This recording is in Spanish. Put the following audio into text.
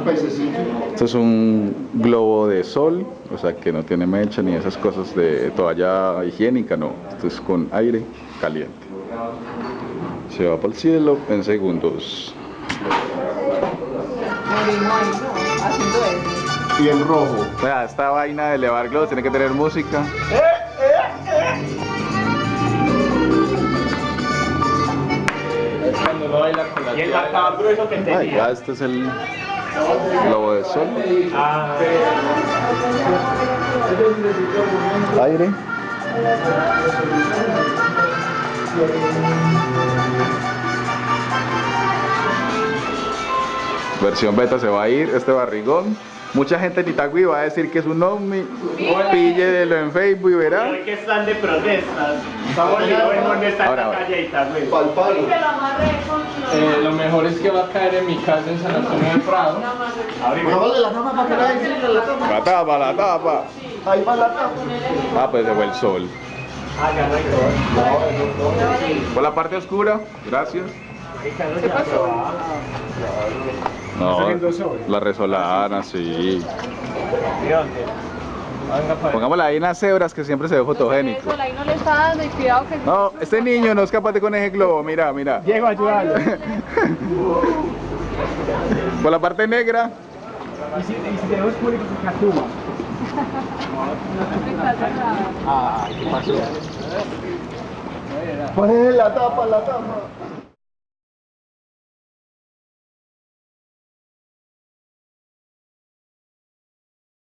un. Esto es un globo de sol, o sea que no tiene mecha ni esas cosas de toalla higiénica, no. Esto es con aire caliente. Se va para el cielo en segundos. Y en rojo. O sea, esta vaina de elevar globos tiene que tener música. Y el grueso que tenía. ya este es el globo de sol. Ah, Aire. Versión beta se va a ir, este barrigón. Mucha gente en Itagüí va a decir que es un ovni. Píllelo en Facebook y verá. hoy que están de protestas. Estamos en ahora. calle Itagüí. Pal palo. Eh, lo mejor es que va a caer en mi casa en San Antonio del Prado. Abrimos. La para que tapa, la tapa. Ahí va la cama. Ah, pues se fue el sol. Ah, ya no hay todo. Por la parte oscura, gracias. ¿Qué pasó? No, la resolana, sí. ¿De dónde? Venga para Pongámosla ahí en las cebras que siempre se ve fotogénico. Eso, ahí no le está dando y cuidado que... No, este niño no es capaz de con ese globo, mira, mira. Llego a ayudarlo. Por la parte negra, Y si, y si tenemos público que catuma. Ah, ¿qué pasó? Ponle la tapa, la tapa.